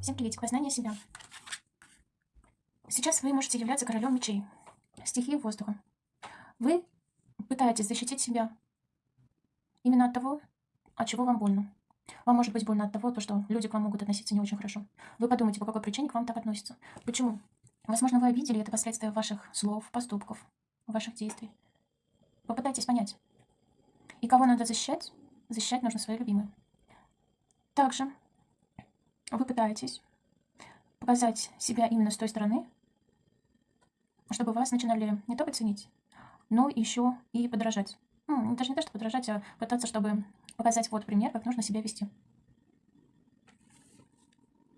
Всем приветик, познание себя. Сейчас вы можете являться королем мечей, стихии воздуха. Вы пытаетесь защитить себя именно от того, от чего вам больно. Вам может быть больно от того, что люди к вам могут относиться не очень хорошо. Вы подумайте, по какой причине к вам так относятся. Почему? Возможно, вы обидели это последствия ваших слов, поступков, ваших действий. Попытайтесь понять. И кого надо защищать? Защищать нужно свои любимые. Также вы пытаетесь показать себя именно с той стороны, чтобы вас начинали не только ценить, но еще и подражать. Ну, даже не то, что подражать, а пытаться, чтобы показать вот пример, как нужно себя вести.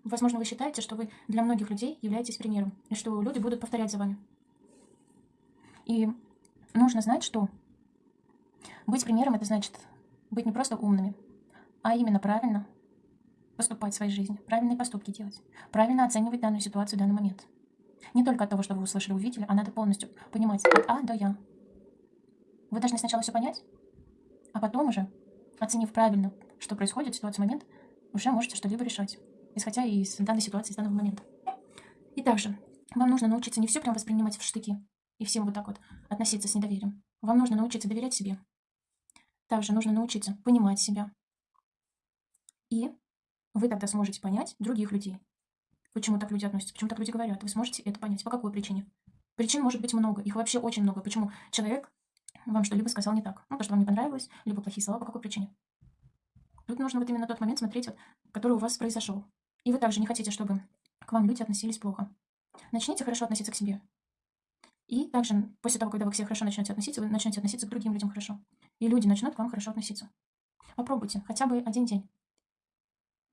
Возможно, вы считаете, что вы для многих людей являетесь примером, и что люди будут повторять за вами. И нужно знать, что быть примером – это значит быть не просто умными, а именно правильно поступать в своей жизни, правильные поступки делать, правильно оценивать данную ситуацию в данный момент. Не только от того, что вы услышали, увидели, а надо полностью понимать от А до Я. Вы должны сначала все понять, а потом уже, оценив правильно, что происходит в ситуации момент, уже можете что-либо решать, исходя из данной ситуации, из данного момента. И также вам нужно научиться не все прям воспринимать в штыки и всем вот так вот относиться с недоверием. Вам нужно научиться доверять себе. Также нужно научиться понимать себя. И вы тогда сможете понять других людей. Почему так люди относятся, почему так люди говорят. Вы сможете это понять. По какой причине? Причин может быть много. Их вообще очень много. Почему человек вам что-либо сказал не так. Ну, то, что вам не понравилось, либо плохие слова. По какой причине? Тут нужно вот именно тот момент смотреть, вот, который у вас произошел. И вы также не хотите, чтобы к вам люди относились плохо. Начните хорошо относиться к себе. И также, после того, когда вы к себе хорошо начнете относиться, вы начнете относиться к другим людям хорошо. И люди начнут к вам хорошо относиться. Попробуйте хотя бы один день.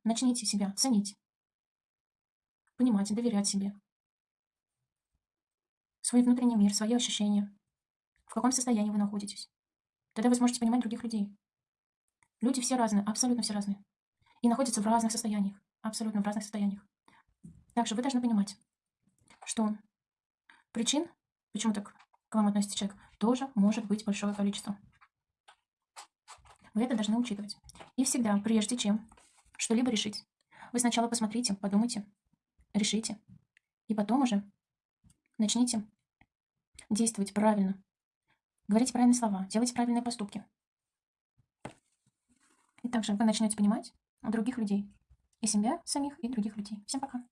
Начните себя ценить, понимать и доверять себе. Свой внутренний мир, свои ощущения. В каком состоянии вы находитесь. Тогда вы сможете понимать других людей. Люди все разные, абсолютно все разные. И находятся в разных состояниях. Абсолютно в разных состояниях. Также вы должны понимать, что причин, почему так к вам относится человек, тоже может быть большое количество. Вы это должны учитывать. И всегда, прежде чем что-либо решить. Вы сначала посмотрите, подумайте, решите. И потом уже начните действовать правильно. Говорите правильные слова, делайте правильные поступки. И также вы начнете понимать других людей. И себя самих, и других людей. Всем пока.